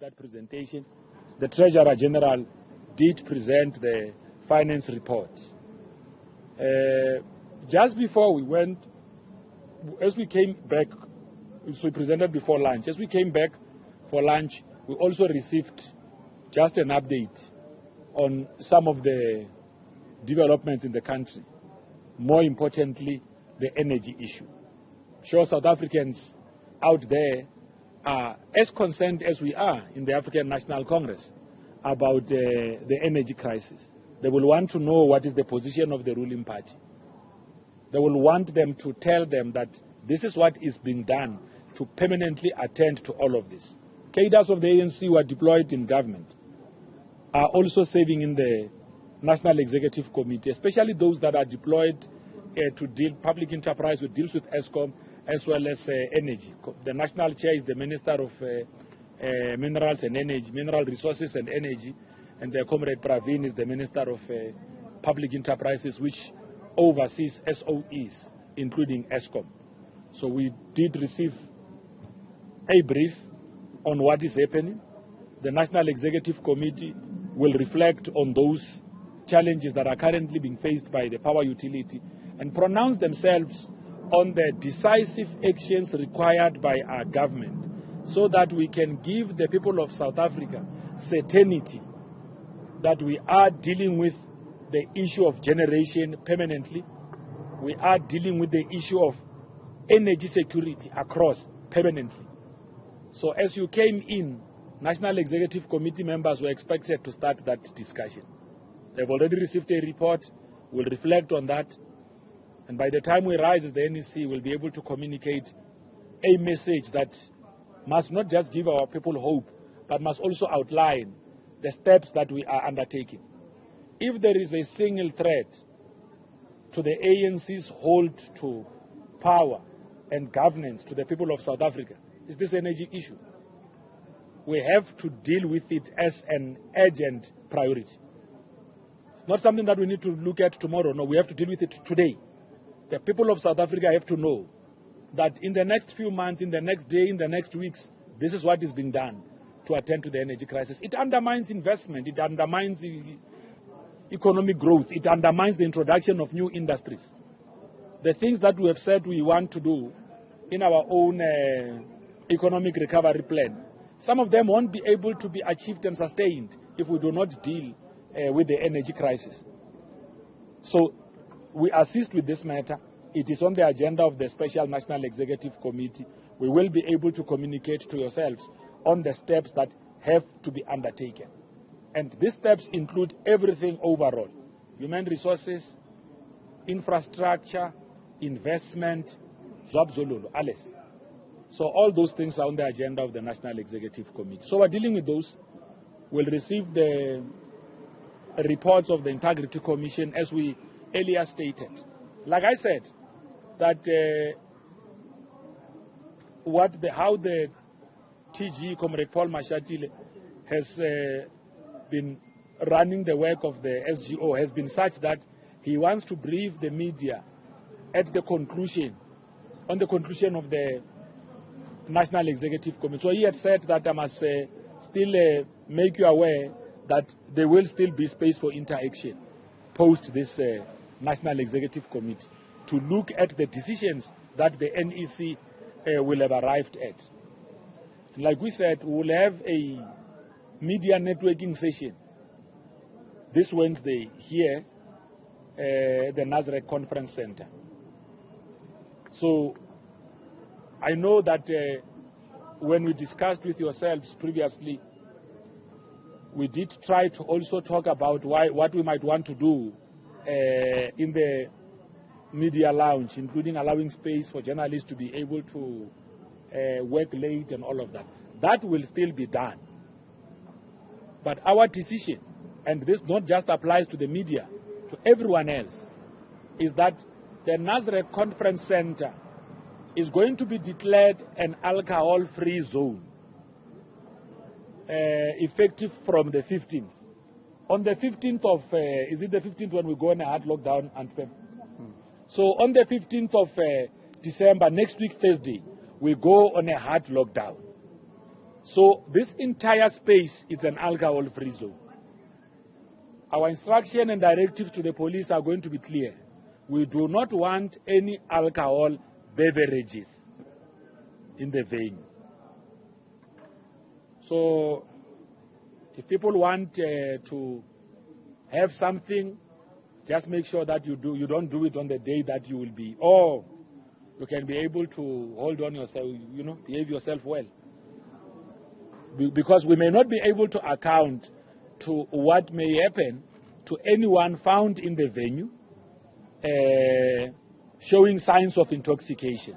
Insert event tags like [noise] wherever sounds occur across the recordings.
that presentation, the Treasurer General did present the finance report. Uh, just before we went, as we came back, so we presented before lunch, as we came back for lunch, we also received just an update on some of the developments in the country. More importantly, the energy issue. Sure, South Africans out there are as concerned as we are in the African National Congress about uh, the energy crisis. They will want to know what is the position of the ruling party. They will want them to tell them that this is what is being done to permanently attend to all of this. Cadres of the ANC who are deployed in government are also serving in the National Executive Committee, especially those that are deployed uh, to deal public enterprise, who deals with Eskom as well as uh, energy. The national chair is the Minister of uh, uh, Minerals and Energy, Mineral Resources and Energy, and uh, Comrade Pravin is the Minister of uh, Public Enterprises, which oversees SOEs, including Eskom. So we did receive a brief on what is happening. The National Executive Committee will reflect on those challenges that are currently being faced by the power utility and pronounce themselves on the decisive actions required by our government so that we can give the people of South Africa certainty that we are dealing with the issue of generation permanently. We are dealing with the issue of energy security across permanently. So as you came in, National Executive Committee members were expected to start that discussion. They've already received a report. We'll reflect on that. And by the time we rise the NEC, we'll be able to communicate a message that must not just give our people hope, but must also outline the steps that we are undertaking. If there is a single threat to the ANC's hold to power and governance to the people of South Africa, is this energy issue. We have to deal with it as an urgent priority. It's not something that we need to look at tomorrow. No, we have to deal with it today. The people of South Africa have to know that in the next few months, in the next day, in the next weeks, this is what is being done to attend to the energy crisis. It undermines investment, it undermines economic growth, it undermines the introduction of new industries. The things that we have said we want to do in our own uh, economic recovery plan, some of them won't be able to be achieved and sustained if we do not deal uh, with the energy crisis. So we assist with this matter. It is on the agenda of the Special National Executive Committee. We will be able to communicate to yourselves on the steps that have to be undertaken. And these steps include everything overall human resources, infrastructure, investment, Zwabzololo, alles. So all those things are on the agenda of the National Executive Committee. So we're dealing with those. We'll receive the reports of the Integrity Commission as we earlier stated. Like I said, that uh, what the, how the TG, Comrade Paul Mashatile, has uh, been running the work of the SGO has been such that he wants to brief the media at the conclusion, on the conclusion of the National Executive Committee. So he had said that I must uh, still uh, make you aware that there will still be space for interaction post this uh, National Executive Committee to look at the decisions that the NEC uh, will have arrived at. And like we said, we will have a media networking session this Wednesday here uh, at the Nasrec Conference Center. So I know that uh, when we discussed with yourselves previously, we did try to also talk about why, what we might want to do in the media lounge, including allowing space for journalists to be able to uh, work late and all of that. That will still be done. But our decision, and this not just applies to the media, to everyone else, is that the Nasrec Conference Center is going to be declared an alcohol free zone uh, effective from the 15th. On the 15th of, uh, is it the 15th when we go on a hard lockdown? And. So on the 15th of uh, December, next week, Thursday, we go on a hard lockdown. So this entire space is an alcohol-free zone. Our instruction and directive to the police are going to be clear. We do not want any alcohol beverages in the venue. So if people want uh, to have something, just make sure that you do you don't do it on the day that you will be or you can be able to hold on yourself, you know, behave yourself well. Be- because we may not be able to account to what may happen to anyone found in the venue uh, showing signs of intoxication.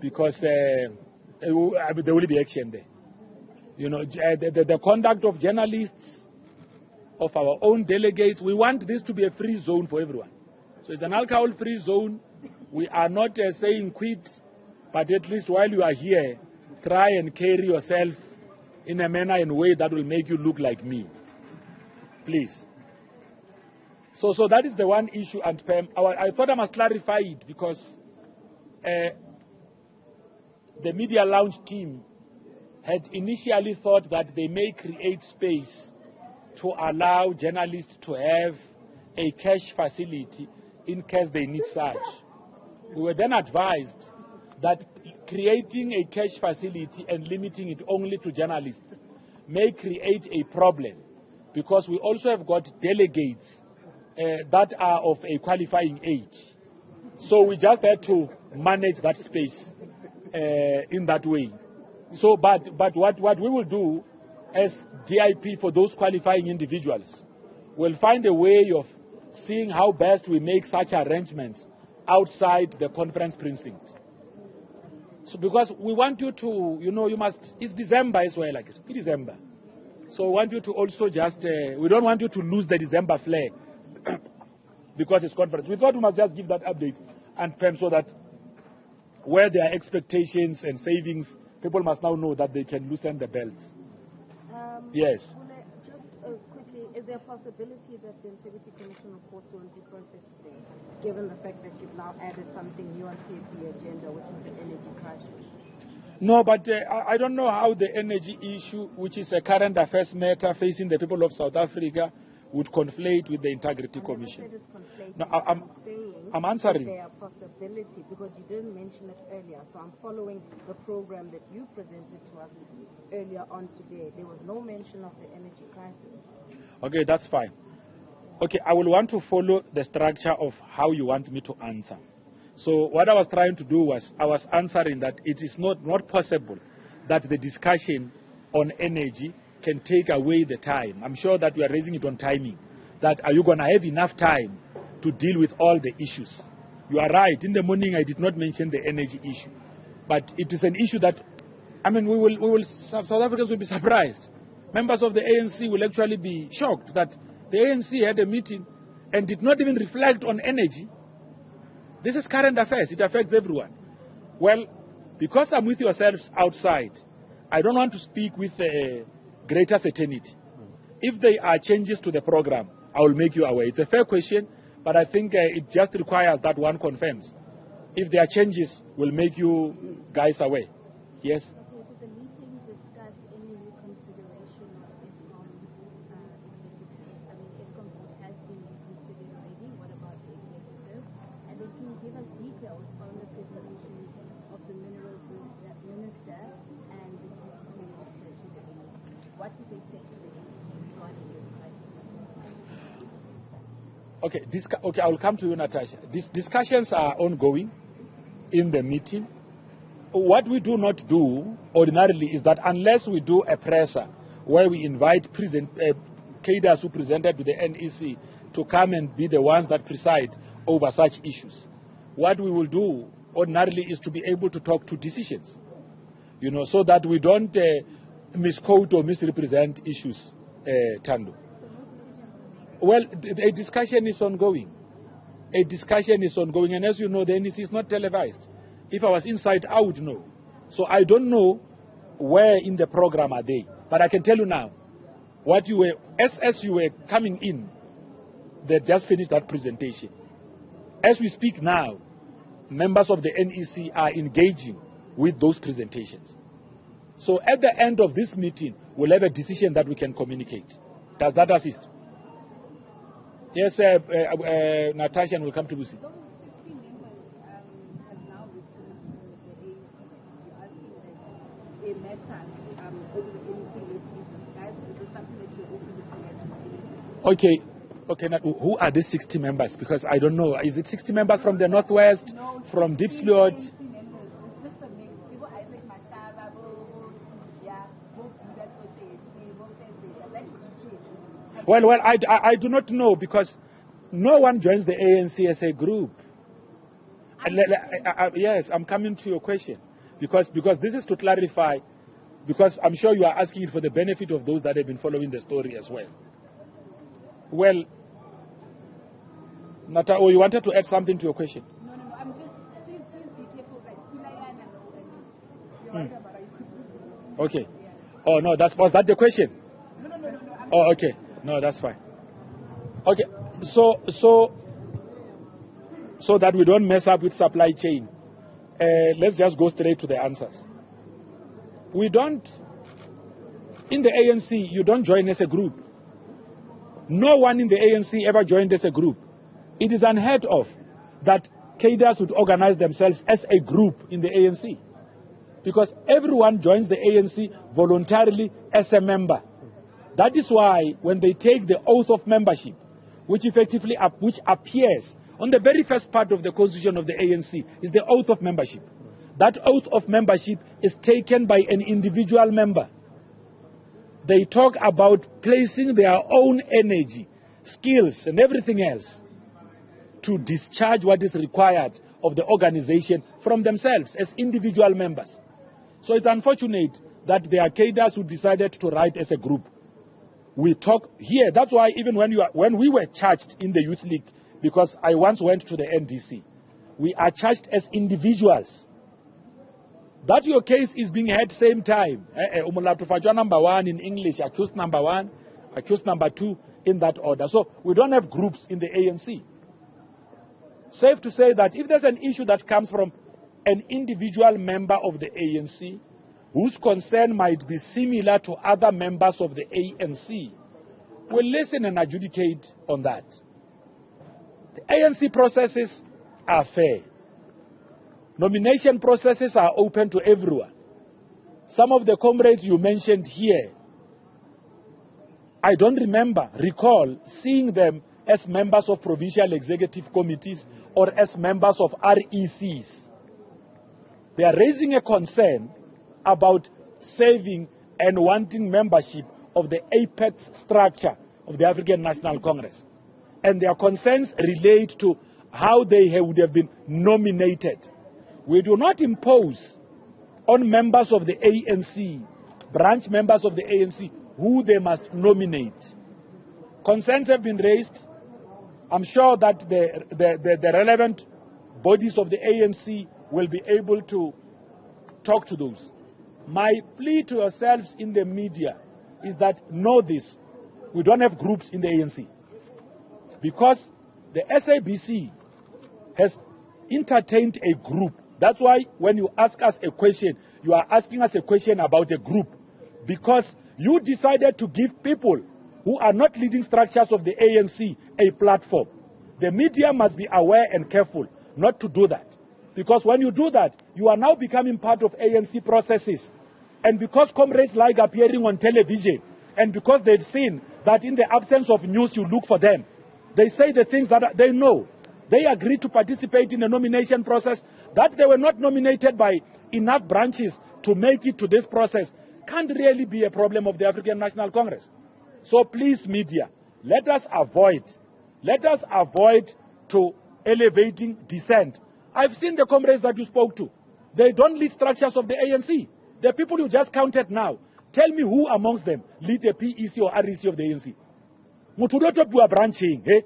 Because uh, there will be action there. You know, the, the, the conduct of journalists, of our own delegates, we want this to be a free zone for everyone. So it's an alcohol free zone. We are not uh, saying quit, but at least while you are here, try and carry yourself in a manner and way that will make you look like me. Please. So, so that is the one issue, and Pam, I thought I must clarify it because uh, the media launch team had initially thought that they may create space to allow journalists to have a cash facility in case they need such. We were then advised that creating a cash facility and limiting it only to journalists may create a problem because we also have got delegates uh, that are of a qualifying age. So we just had to manage that space uh, in that way. So, but, but what, what we will do as DIP for those qualifying individuals, we'll find a way of seeing how best we make such arrangements outside the conference precinct. So because we want you to, you know, you must, it's December as well, like it's December. So we want you to also just, uh, we don't want you to lose the December flair [coughs] because it's conference. We thought we must just give that update and Pam so that where there are expectations and savings, people must now know that they can loosen the belts. Um, Yes. Just uh, quickly, is there a possibility that the Integrity Commission reports won't be processed today, given the fact that you've now added something new on CFP agenda, which is the energy crisis? No, but uh, I don't know how the energy issue, which is a current affairs matter facing the people of South Africa, would conflate with the Integrity Commission. No, I- I'm- saying I'm answering. There a possibility, because you didn't mention it earlier, so I'm following the program that you presented to us earlier on today. There was no mention of the energy crisis. Okay, that's fine. Okay, I will want to follow the structure of how you want me to answer. So what I was trying to do was I was answering that it is not, not possible that the discussion on energy can take away the time. I'm sure that we are raising it on timing. That are you going to have enough time to deal with all the issues? You are right. In the morning, I did not mention the energy issue, but it is an issue that, I mean, we will, we will South Africans will be surprised. Members of the ANC will actually be shocked that the ANC had a meeting and did not even reflect on energy. This is current affairs. It affects everyone. Well, because I'm with yourselves outside, I don't want to speak with uh, greater certainty. If there are changes to the program, I will make you aware. It's a fair question, but I think uh, it just requires that one confirms. If there are changes, we'll make you guys aware. Yes? Uh. What about the executive? And then Okay, discu- okay, I will come to you, Natasha. These discussions are ongoing in the meeting. What we do not do ordinarily is that unless we do a presser where we invite present, uh, cadres who presented to the NEC to come and be the ones that preside over such issues, what we will do ordinarily is to be able to talk to decisions, you know, so that we don't uh, misquote or misrepresent issues, uh, Tando. Well, a discussion is ongoing. A discussion is ongoing, and as you know, the NEC is not televised. If I was inside, I would know. So I don't know where in the program are they, but I can tell you now, what you were as as you were coming in, they just finished that presentation. As we speak now, members of the NEC are engaging with those presentations. So at the end of this meeting, we'll have a decision that we can communicate. Does that assist? Yes, uh, uh, uh, Natasha, and we'll come to Lucy. Those 60 members have now returned to the ANC. You're asking that it matters over the ANC litigation. Guys, is this something that you're open to Okay. Okay, now, who are these 60 members? Because I don't know. Is it 60 members from the Northwest, No, from 60 Diepsloot? ANC members. It's just a mix. People Isaac Mashaba, Bo, Bo, yeah, Bo, that's what they say, Bo, they say. I'd like to see it. Well, well, I, I, I do not know because no one joins the ANC as a group. I- yes, I'm coming to your question because because this is to clarify. Because I'm sure you are asking it for the benefit of those that have been following the story as well. Well, Nata, oh, you wanted to add something to your question? No, no, no. I'm just, please, please be careful. Like, Kilayana, and you're Hmm. right. Okay. Oh no, that's was that the question? No, no, no, no, no. Oh, okay. No, that's fine. Okay. So, so, so that we don't mess up with supply chain, uh, let's just go straight to the answers. We don't, in the ANC, you don't join as a group. No one in the ANC ever joined as a group. It is unheard of that cadres would organize themselves as a group in the ANC. Because everyone joins the ANC voluntarily as a member. That is why when they take the oath of membership, which effectively which appears on the very first part of the constitution of the ANC, is the oath of membership. That oath of membership is taken by an individual member. They talk about placing their own energy, skills, and everything else to discharge what is required of the organization from themselves as individual members. So it's unfortunate that there are cadres who decided to write as a group. We talk here. That's why even when you are, when we were charged in the youth league, because I once went to the NDC, we are charged as individuals. That your case is being heard same time. Eh, eh, number one in English, accused number one, accused number two in that order. So we don't have groups in the ANC. Safe to say that if there's an issue that comes from an individual member of the ANC whose concern might be similar to other members of the ANC, we'll listen and adjudicate on that. The ANC processes are fair. Nomination processes are open to everyone. Some of the comrades you mentioned here, I don't remember, recall seeing them as members of provincial executive committees or as members of RECs. They are raising a concern about saving and wanting membership of the apex structure of the African National Congress. And their concerns relate to how they would have been nominated. We do not impose on members of the ANC, branch members of the ANC, who they must nominate. Concerns have been raised. I'm sure that the, the, the, the relevant bodies of the ANC will be able to talk to those. My plea to yourselves in the media is that know this. We don't have groups in the ANC. Because the SABC has entertained a group. That's why when you ask us a question, you are asking us a question about a group. Because you decided to give people who are not leading structures of the ANC a platform. The media must be aware and careful not to do that. Because when you do that, you are now becoming part of ANC processes. And because comrades like appearing on television, and because they've seen that in the absence of news, you look for them, they say the things that they know. They agree to participate in the nomination process, that they were not nominated by enough branches to make it to this process can't really be a problem of the African National Congress. So please, media, let us avoid, let us avoid to elevating dissent. I've seen the comrades that you spoke to. They don't lead structures of the ANC. The people you just counted now. Tell me who amongst them lead the PEC or REC of the ANC. Bua branching, eh?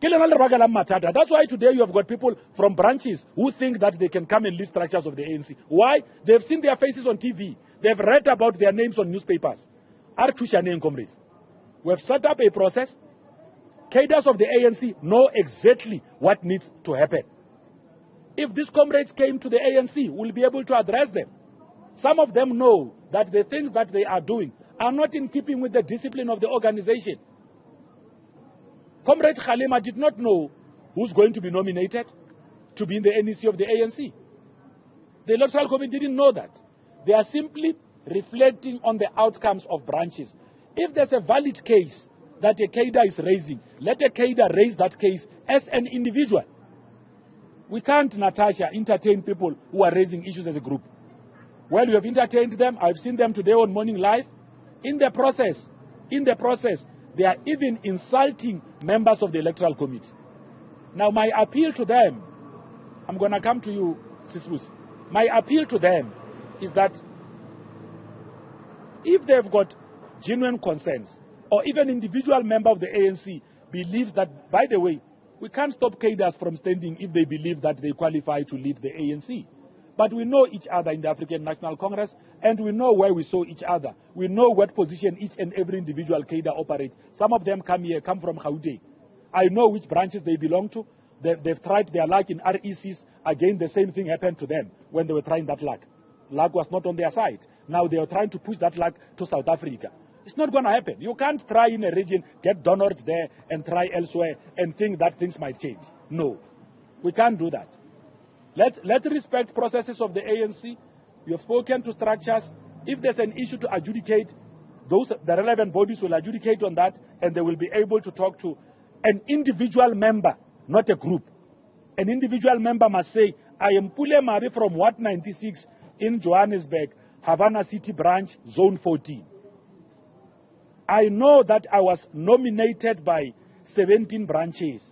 That's why today you have got people from branches who think that they can come and lead structures of the ANC. Why? They've seen their faces on TV. They've read about their names on newspapers. Are Tushaneng comrades. We have set up a process. Cadres of the ANC know exactly what needs to happen. If these comrades came to the ANC, we'll be able to address them. Some of them know that the things that they are doing are not in keeping with the discipline of the organization. Comrade Kgalema did not know who's going to be nominated to be in the NEC of the ANC. The Electoral Committee didn't know that. They are simply reflecting on the outcomes of branches. If there's a valid case that a cadre is raising, let a cadre raise that case as an individual. We can't, Natasha, entertain people who are raising issues as a group. Well, you have entertained them. I've seen them today on Morning Live. In the process, in the process, they are even insulting members of the Electoral Committee. Now, my appeal to them, I'm going to come to you, Sisbus. My appeal to them is that if they've got genuine concerns, or even individual member of the ANC believes that, by the way, we can't stop cadres from standing if they believe that they qualify to lead the ANC. But we know each other in the African National Congress, and we know where we saw each other. We know what position each and every individual cadre operates. Some of them come here, come from Gauteng. I know which branches they belong to. They, they've tried their luck in RECs. Again, the same thing happened to them when they were trying that luck. Luck was not on their side. Now they are trying to push that luck to South Africa. It's not going to happen. You can't try in a region, get donored there, and try elsewhere and think that things might change. No. We can't do that. Let, let's respect processes of the ANC. You have spoken to structures. If there's an issue to adjudicate, those the relevant bodies will adjudicate on that, and they will be able to talk to an individual member, not a group. An individual member must say, I am Pule Mari from Wat 96 in Johannesburg, Havana City branch, zone 14. I know that I was nominated by 17 branches.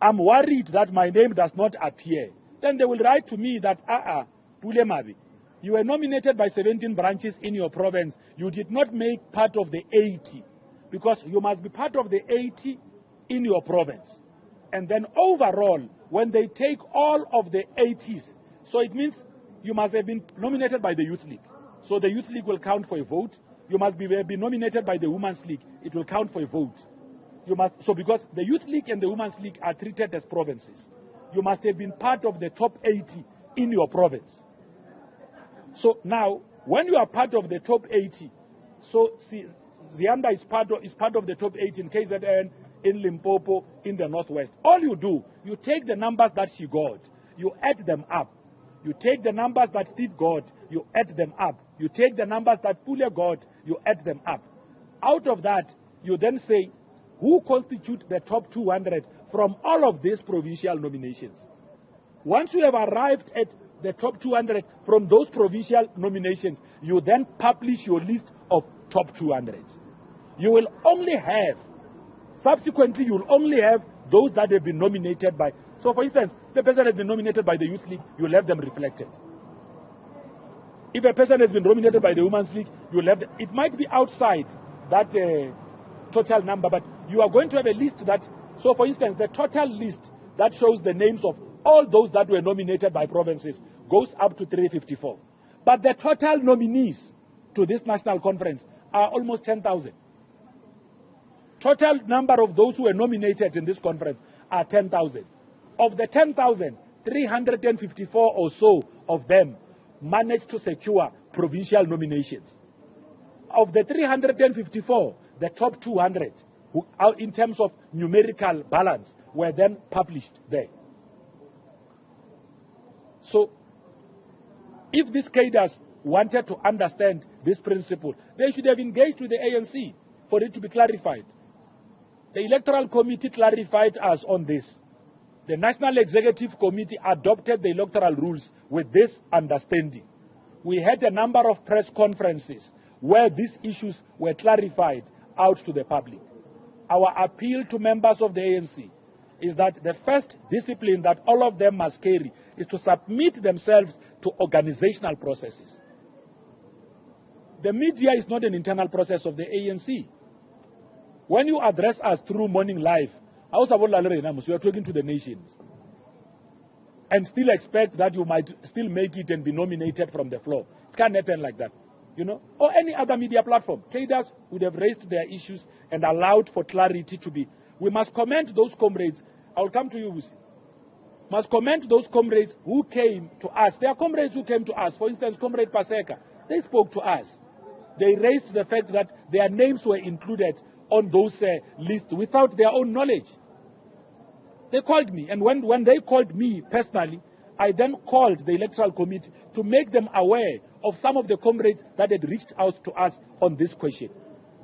I'm worried that my name does not appear. Then they will write to me that, ah, ah, you were nominated by 17 branches in your province. You did not make part of the 80 because you must be part of the 80 in your province. And then overall, when they take all of the 80s, so it means you must have been nominated by the Youth League. So the Youth League will count for a vote. You must be, eh, be nominated by the Women's League. It will count for a vote. You must, so because the Youth League and the Women's League are treated as provinces, you must have been part of the top 80 in your province. So now, when you are part of the top 80, so see, Zianda is part of, is part of the top 80 in KZN, in Limpopo, in the Northwest. All you do, you take the numbers that she got, you add them up. You take the numbers that Steve got, you add them up. You take the numbers that Pule got, you add them up. Out of that, you then say, who constitute the top 200 from all of these provincial nominations? Once you have arrived at the top 200 from those provincial nominations, you then publish your list of top 200. You will only have, subsequently, you will only have those that have been nominated by. So, for instance, a person has been nominated by the Youth League, you'll have them reflected. If a person has been nominated by the Women's League, you'll have them. It might be outside that uh, total number, but you are going to have a list that. So, for instance, the total list that shows the names of all those that were nominated by provinces goes up to 354. But the total nominees to this national conference are almost 10,000. Total number of those who were nominated in this conference are 10,000. Of the 10,000, 354 or so of them managed to secure provincial nominations. Of the 354, the top 200, who, uh, in terms of numerical balance, were then published there. So, if these cadres wanted to understand this principle, they should have engaged with the ANC for it to be clarified. The Electoral Committee clarified us on this. The National Executive Committee adopted the electoral rules with this understanding. We had a number of press conferences where these issues were clarified out to the public. Our appeal to members of the ANC is that the first discipline that all of them must carry is to submit themselves to organizational processes. The media is not an internal process of the ANC. When you address us through Morning Live, we are talking to the nations. And still expect that you might still make it and be nominated from the floor. It can't happen like that. You know, or any other media platform. Cadres would have raised their issues and allowed for clarity to be. We must commend those comrades. I will come to you, Wusi. must commend those comrades who came to us. There are comrades who came to us. For instance, Comrade Paseka, they spoke to us. They raised the fact that their names were included on those uh, lists without their own knowledge. They called me, and when, when they called me personally, I then called the electoral committee to make them aware of some of the comrades that had reached out to us on this question.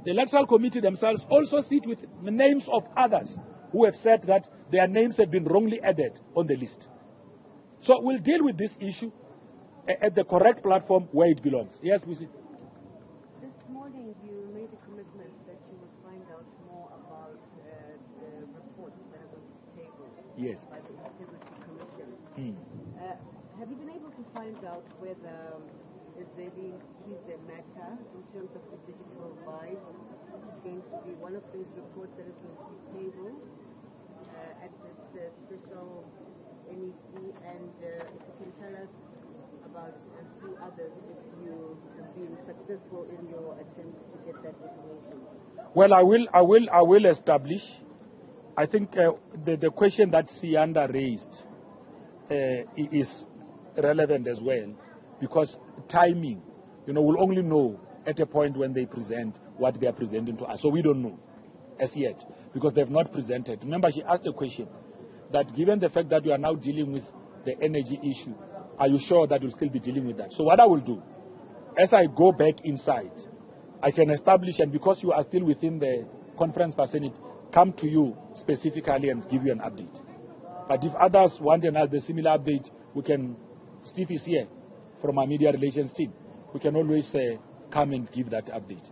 The electoral committee themselves also sit with the names of others who have said that their names have been wrongly added on the list. So we'll deal with this issue eh, at the correct platform where it belongs. Yes, we see. This morning, you made a commitment that you would find out more about uh, the reports that are going to be tabled Yes. by the Integrity Commission. Hmm. Uh, have you been able to find out whether um, Zweli Mkhize matter in terms of the digital vibe is going to be one of those reports that is going to be tabled uh, at this uh, special NEC? And uh, if you can tell us about a few others if you have been successful in your attempts to get that information. Well, I will, I will, I will establish. I think uh, the, the question that Sianda raised uh, is relevant as well because timing, you know, we'll only know at a point when they present what they are presenting to us. So we don't know as yet because they've not presented. Remember, she asked a question that given the fact that you are now dealing with the energy issue, are you sure that you'll still be dealing with that? So what I will do, as I go back inside, I can establish, and because you are still within the conference vicinity, come to you specifically and give you an update. But if others want another similar update, we can, Steve is here from our media relations team. We can always uh, come and give that update.